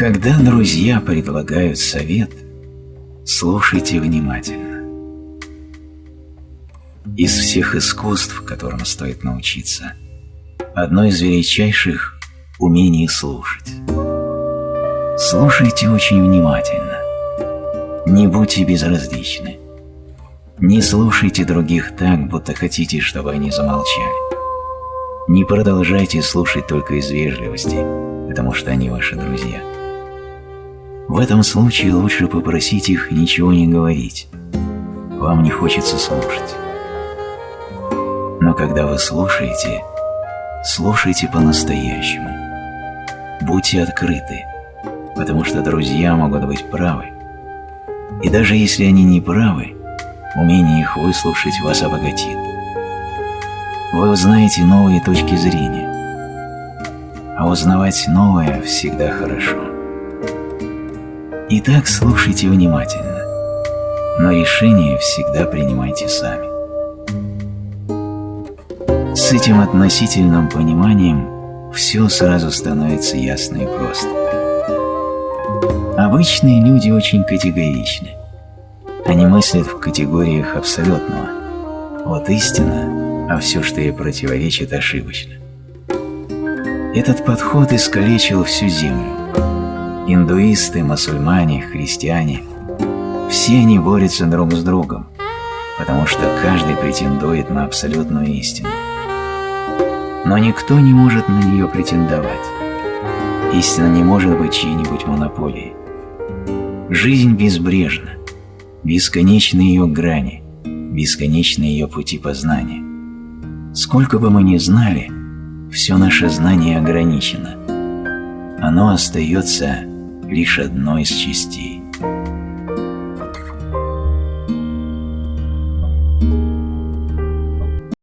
Когда друзья предлагают совет, слушайте внимательно. Из всех искусств, которым стоит научиться, одно из величайших – умение слушать. Слушайте очень внимательно. Не будьте безразличны. Не слушайте других так, будто хотите, чтобы они замолчали. Не продолжайте слушать только из вежливости, потому что они ваши друзья. В этом случае лучше попросить их ничего не говорить. Вам не хочется слушать. Но когда вы слушаете, слушайте по-настоящему. Будьте открыты, потому что друзья могут быть правы. И даже если они не правы, умение их выслушать вас обогатит. Вы узнаете новые точки зрения. А узнавать новое всегда хорошо. Итак, слушайте внимательно, но решение всегда принимайте сами. С этим относительным пониманием все сразу становится ясно и просто. Обычные люди очень категоричны. Они мыслят в категориях абсолютного. Вот истина, а все, что ей противоречит, ошибочно. Этот подход искалечил всю землю. Индуисты, мусульмане, христиане – все они борются друг с другом, потому что каждый претендует на абсолютную истину. Но никто не может на нее претендовать. Истина не может быть чьей-нибудь монополией. Жизнь безбрежна, бесконечны ее грани, бесконечны ее пути познания. Сколько бы мы ни знали, все наше знание ограничено. Оно остается лишь одной из частей.